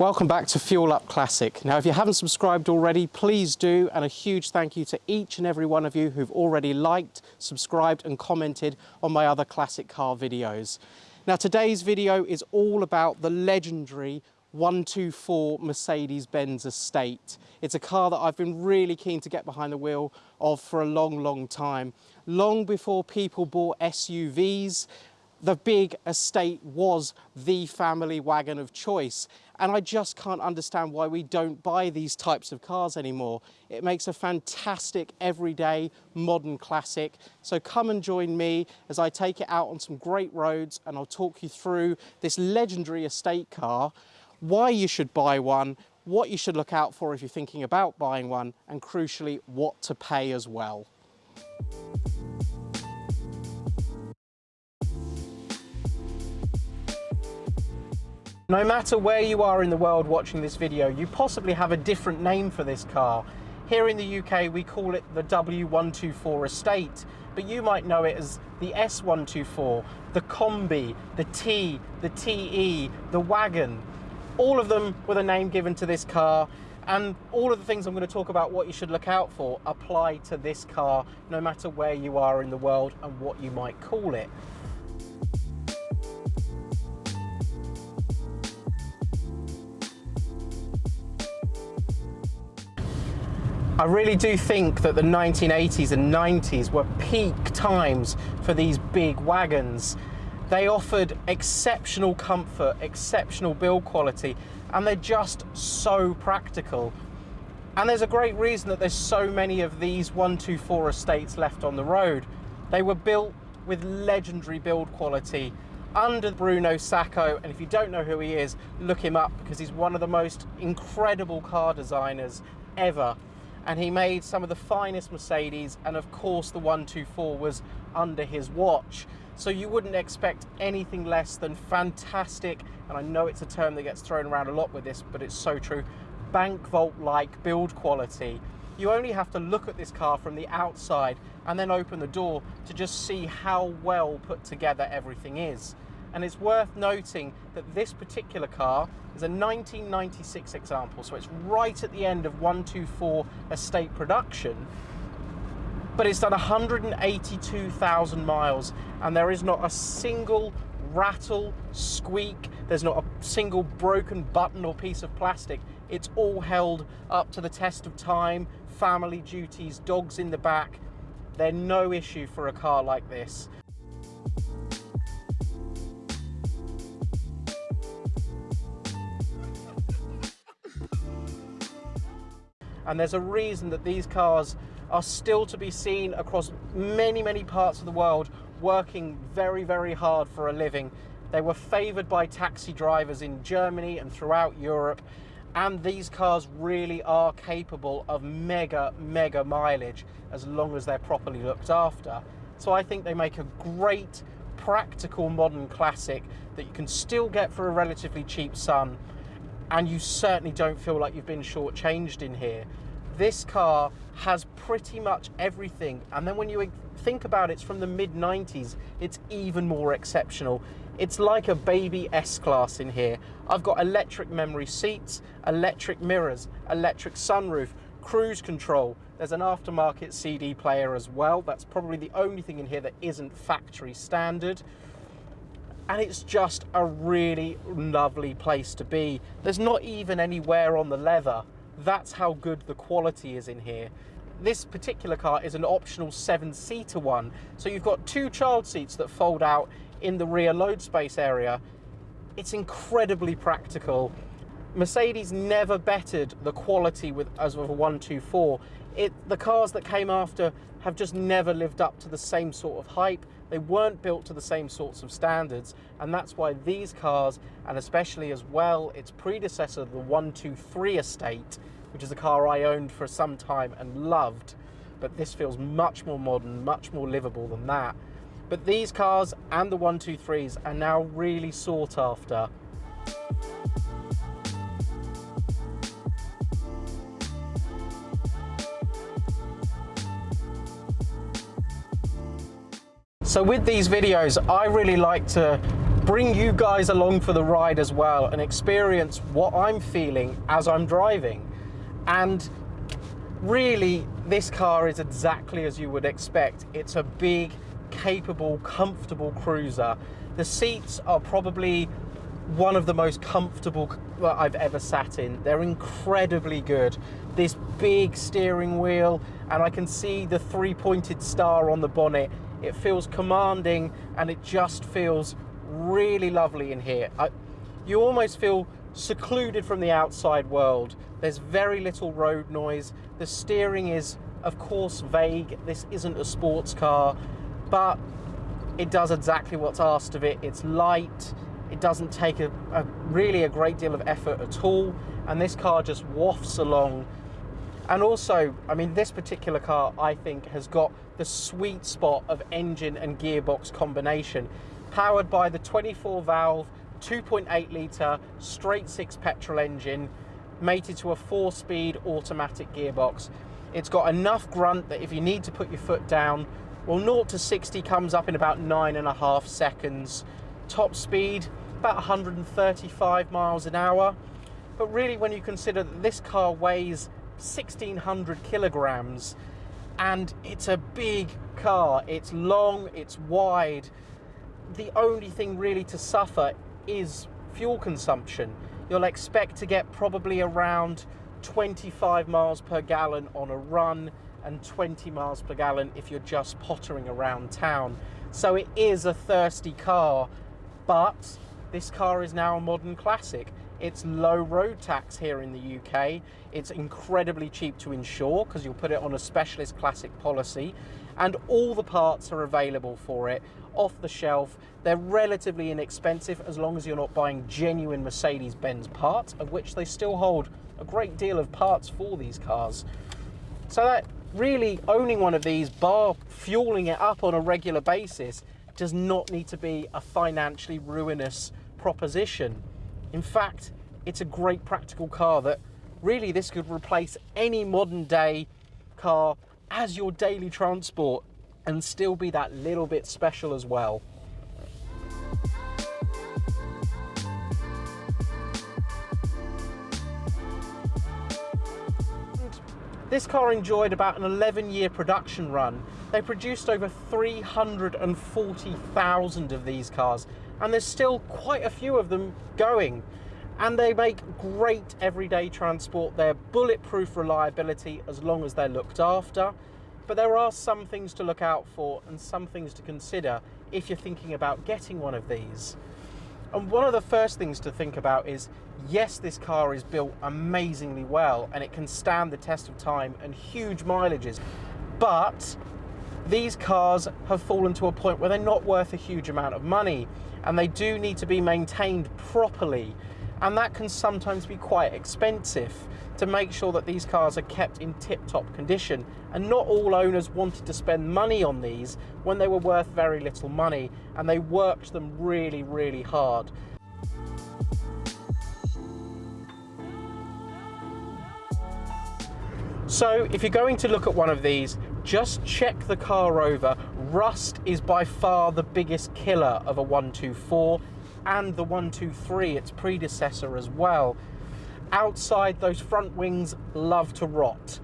Welcome back to Fuel Up Classic. Now, if you haven't subscribed already, please do, and a huge thank you to each and every one of you who've already liked, subscribed, and commented on my other classic car videos. Now, today's video is all about the legendary 124 Mercedes-Benz Estate. It's a car that I've been really keen to get behind the wheel of for a long, long time. Long before people bought SUVs, the big estate was the family wagon of choice. And I just can't understand why we don't buy these types of cars anymore. It makes a fantastic, everyday, modern classic. So come and join me as I take it out on some great roads and I'll talk you through this legendary estate car, why you should buy one, what you should look out for if you're thinking about buying one, and crucially, what to pay as well. No matter where you are in the world watching this video, you possibly have a different name for this car. Here in the UK, we call it the W124 Estate, but you might know it as the S124, the Combi, the T, the TE, the Wagon. All of them with a name given to this car, and all of the things I'm going to talk about what you should look out for apply to this car, no matter where you are in the world and what you might call it. I really do think that the 1980s and 90s were peak times for these big wagons. They offered exceptional comfort, exceptional build quality, and they're just so practical. And there's a great reason that there's so many of these 124 estates left on the road. They were built with legendary build quality under Bruno Sacco, and if you don't know who he is, look him up because he's one of the most incredible car designers ever and he made some of the finest Mercedes and of course the 124 was under his watch. So you wouldn't expect anything less than fantastic and I know it's a term that gets thrown around a lot with this but it's so true bank vault like build quality. You only have to look at this car from the outside and then open the door to just see how well put together everything is and it's worth noting that this particular car is a 1996 example, so it's right at the end of 124 estate production, but it's done 182,000 miles and there is not a single rattle, squeak, there's not a single broken button or piece of plastic. It's all held up to the test of time, family duties, dogs in the back. They're no issue for a car like this. And there's a reason that these cars are still to be seen across many, many parts of the world working very, very hard for a living. They were favoured by taxi drivers in Germany and throughout Europe, and these cars really are capable of mega, mega mileage as long as they're properly looked after. So I think they make a great practical modern classic that you can still get for a relatively cheap sum and you certainly don't feel like you've been shortchanged in here. This car has pretty much everything, and then when you think about it, it's from the mid 90s, it's even more exceptional. It's like a baby S-Class in here. I've got electric memory seats, electric mirrors, electric sunroof, cruise control. There's an aftermarket CD player as well. That's probably the only thing in here that isn't factory standard and it's just a really lovely place to be. There's not even any wear on the leather. That's how good the quality is in here. This particular car is an optional seven-seater one, so you've got two child seats that fold out in the rear load space area. It's incredibly practical. Mercedes never bettered the quality with as of a 124. It, the cars that came after have just never lived up to the same sort of hype. They weren't built to the same sorts of standards, and that's why these cars, and especially as well its predecessor, the 123 Estate, which is a car I owned for some time and loved, but this feels much more modern, much more livable than that. But these cars and the 123s are now really sought after. So with these videos, I really like to bring you guys along for the ride as well and experience what I'm feeling as I'm driving. And really, this car is exactly as you would expect. It's a big, capable, comfortable cruiser. The seats are probably one of the most comfortable I've ever sat in. They're incredibly good. This big steering wheel, and I can see the three pointed star on the bonnet. It feels commanding and it just feels really lovely in here. I, you almost feel secluded from the outside world. There's very little road noise. The steering is, of course, vague. This isn't a sports car, but it does exactly what's asked of it. It's light, it doesn't take a, a, really a great deal of effort at all, and this car just wafts along. And also, I mean, this particular car, I think, has got the sweet spot of engine and gearbox combination, powered by the 24 valve, 2.8 litre, straight six petrol engine, mated to a four speed automatic gearbox. It's got enough grunt that if you need to put your foot down, well, 0 to 60 comes up in about nine and a half seconds. Top speed, about 135 miles an hour. But really, when you consider that this car weighs 1600 kilograms and it's a big car, it's long, it's wide, the only thing really to suffer is fuel consumption. You'll expect to get probably around 25 miles per gallon on a run and 20 miles per gallon if you're just pottering around town. So it is a thirsty car, but this car is now a modern classic. It's low road tax here in the UK. It's incredibly cheap to insure because you'll put it on a specialist classic policy and all the parts are available for it off the shelf. They're relatively inexpensive as long as you're not buying genuine Mercedes-Benz parts, of which they still hold a great deal of parts for these cars. So that really owning one of these, bar fueling it up on a regular basis, does not need to be a financially ruinous proposition. In fact, it's a great practical car that really this could replace any modern day car as your daily transport and still be that little bit special as well. This car enjoyed about an 11 year production run. They produced over 340,000 of these cars and there's still quite a few of them going. And they make great everyday transport. They're bulletproof reliability as long as they're looked after. But there are some things to look out for and some things to consider if you're thinking about getting one of these. And one of the first things to think about is, yes, this car is built amazingly well and it can stand the test of time and huge mileages, but these cars have fallen to a point where they're not worth a huge amount of money and they do need to be maintained properly. And that can sometimes be quite expensive to make sure that these cars are kept in tip-top condition. And not all owners wanted to spend money on these when they were worth very little money and they worked them really really hard. So if you're going to look at one of these, just check the car over. Rust is by far the biggest killer of a 124 and the 123, its predecessor as well. Outside, those front wings love to rot.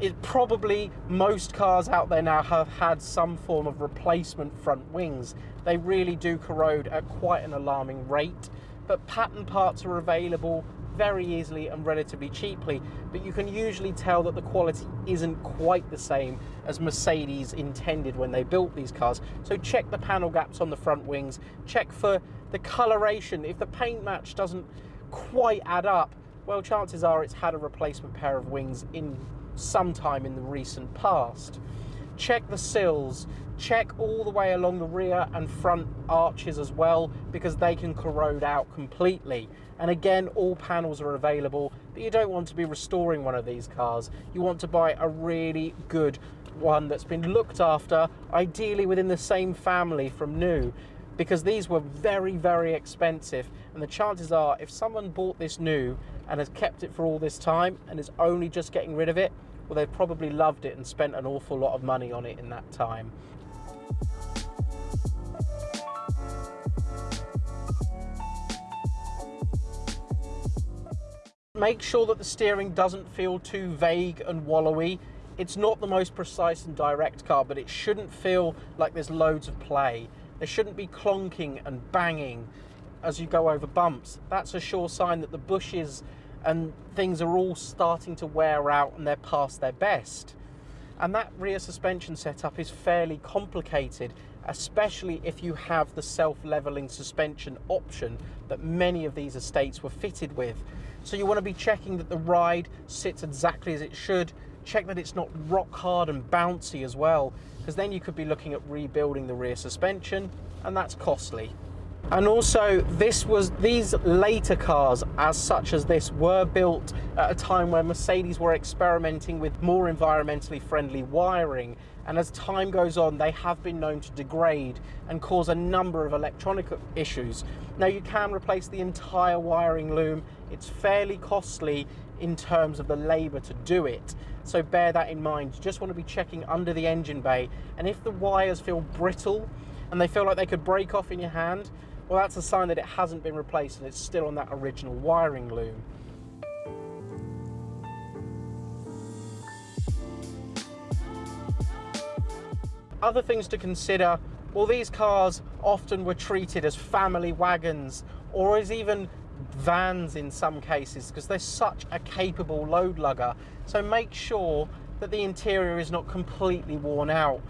It probably most cars out there now have had some form of replacement front wings. They really do corrode at quite an alarming rate, but pattern parts are available very easily and relatively cheaply, but you can usually tell that the quality isn't quite the same as Mercedes intended when they built these cars. So check the panel gaps on the front wings, check for the coloration. If the paint match doesn't quite add up, well, chances are it's had a replacement pair of wings in some time in the recent past. Check the sills, check all the way along the rear and front arches as well because they can corrode out completely. And again, all panels are available, but you don't want to be restoring one of these cars. You want to buy a really good one that's been looked after, ideally within the same family from new, because these were very, very expensive. And the chances are, if someone bought this new and has kept it for all this time and is only just getting rid of it, well, they've probably loved it and spent an awful lot of money on it in that time. Make sure that the steering doesn't feel too vague and wallowy. It's not the most precise and direct car, but it shouldn't feel like there's loads of play. There shouldn't be clonking and banging as you go over bumps. That's a sure sign that the bushes and things are all starting to wear out and they're past their best. And that rear suspension setup is fairly complicated, especially if you have the self-leveling suspension option that many of these estates were fitted with. So you want to be checking that the ride sits exactly as it should, check that it's not rock hard and bouncy as well, because then you could be looking at rebuilding the rear suspension, and that's costly. And also, this was these later cars, as such as this, were built at a time where Mercedes were experimenting with more environmentally friendly wiring. And as time goes on, they have been known to degrade and cause a number of electronic issues. Now, you can replace the entire wiring loom. It's fairly costly in terms of the labour to do it. So bear that in mind. You just want to be checking under the engine bay. And if the wires feel brittle and they feel like they could break off in your hand, well, that's a sign that it hasn't been replaced and it's still on that original wiring loom. Other things to consider, well, these cars often were treated as family wagons or as even vans in some cases because they're such a capable load lugger. So make sure that the interior is not completely worn out.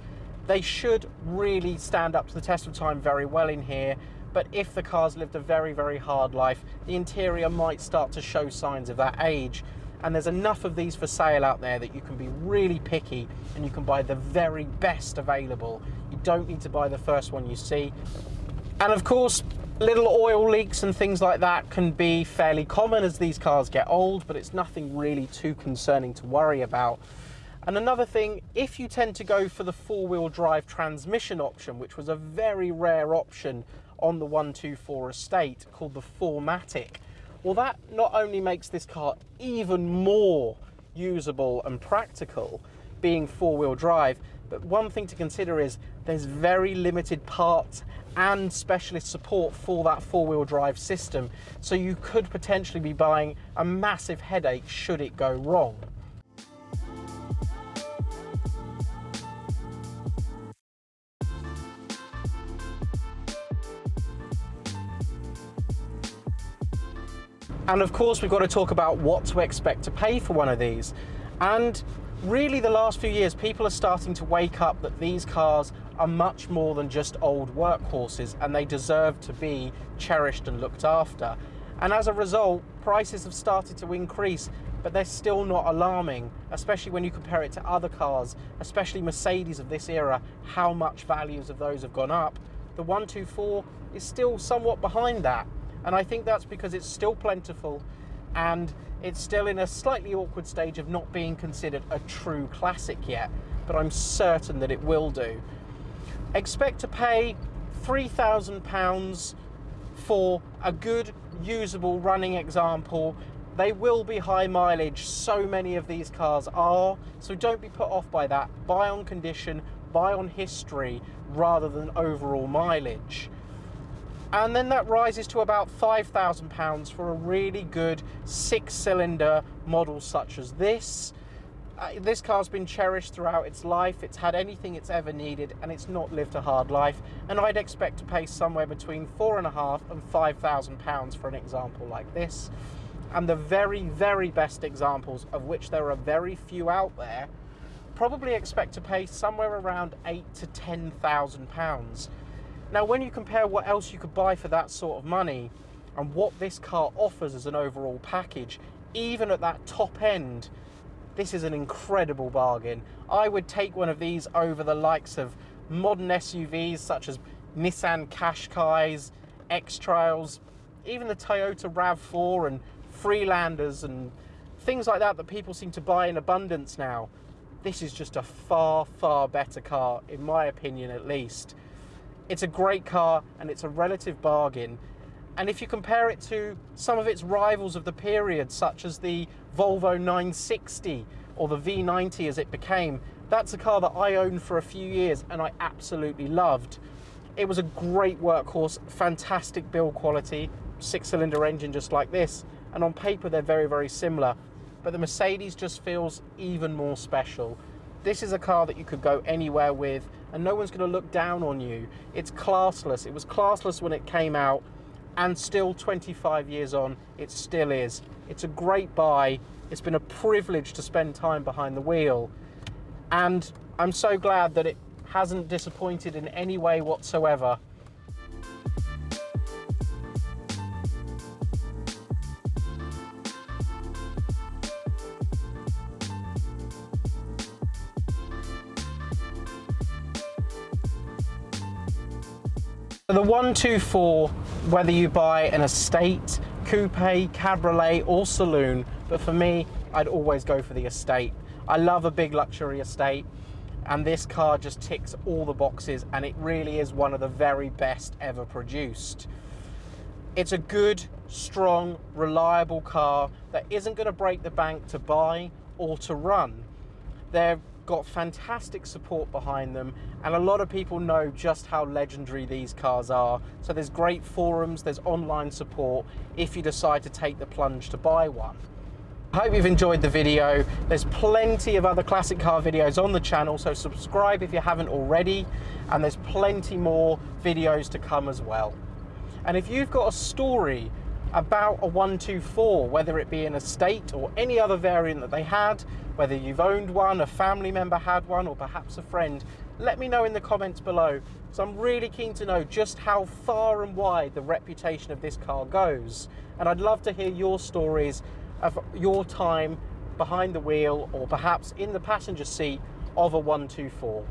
They should really stand up to the test of time very well in here but if the car's lived a very, very hard life, the interior might start to show signs of that age. And there's enough of these for sale out there that you can be really picky and you can buy the very best available. You don't need to buy the first one you see. And of course, little oil leaks and things like that can be fairly common as these cars get old, but it's nothing really too concerning to worry about. And another thing, if you tend to go for the four-wheel drive transmission option, which was a very rare option on the 124 estate called the 4MATIC. Well, that not only makes this car even more usable and practical, being four-wheel drive, but one thing to consider is there's very limited parts and specialist support for that four-wheel drive system. So you could potentially be buying a massive headache should it go wrong. And of course, we've got to talk about what to expect to pay for one of these. And really the last few years, people are starting to wake up that these cars are much more than just old workhorses and they deserve to be cherished and looked after. And as a result, prices have started to increase, but they're still not alarming, especially when you compare it to other cars, especially Mercedes of this era, how much values of those have gone up. The 124 is still somewhat behind that. And I think that's because it's still plentiful and it's still in a slightly awkward stage of not being considered a true classic yet, but I'm certain that it will do. Expect to pay £3,000 for a good, usable running example. They will be high mileage, so many of these cars are, so don't be put off by that. Buy on condition, buy on history, rather than overall mileage and then that rises to about £5,000 for a really good six-cylinder model such as this. Uh, this car's been cherished throughout its life, it's had anything it's ever needed, and it's not lived a hard life, and I'd expect to pay somewhere between four and a half and five thousand pounds for an example like this. And the very, very best examples, of which there are very few out there, probably expect to pay somewhere around eight to ten thousand pounds. Now, when you compare what else you could buy for that sort of money and what this car offers as an overall package, even at that top end, this is an incredible bargain. I would take one of these over the likes of modern SUVs such as Nissan Qashqais, X-Trails, even the Toyota RAV4 and Freelanders and things like that that people seem to buy in abundance now. This is just a far, far better car, in my opinion at least. It's a great car and it's a relative bargain. And if you compare it to some of its rivals of the period, such as the Volvo 960 or the V90 as it became, that's a car that I owned for a few years and I absolutely loved. It was a great workhorse, fantastic build quality, six cylinder engine just like this, and on paper they're very, very similar. But the Mercedes just feels even more special. This is a car that you could go anywhere with, and no one's going to look down on you. It's classless. It was classless when it came out, and still 25 years on, it still is. It's a great buy. It's been a privilege to spend time behind the wheel, and I'm so glad that it hasn't disappointed in any way whatsoever. The 124, whether you buy an estate, coupe, cabriolet or saloon, but for me, I'd always go for the estate. I love a big luxury estate and this car just ticks all the boxes and it really is one of the very best ever produced. It's a good, strong, reliable car that isn't going to break the bank to buy or to run. They've got fantastic support behind them and a lot of people know just how legendary these cars are. So there's great forums, there's online support if you decide to take the plunge to buy one. I hope you've enjoyed the video. There's plenty of other classic car videos on the channel, so subscribe if you haven't already, and there's plenty more videos to come as well. And if you've got a story about a 124, whether it be an estate or any other variant that they had, whether you've owned one, a family member had one, or perhaps a friend, let me know in the comments below. So I'm really keen to know just how far and wide the reputation of this car goes. And I'd love to hear your stories of your time behind the wheel or perhaps in the passenger seat of a 124.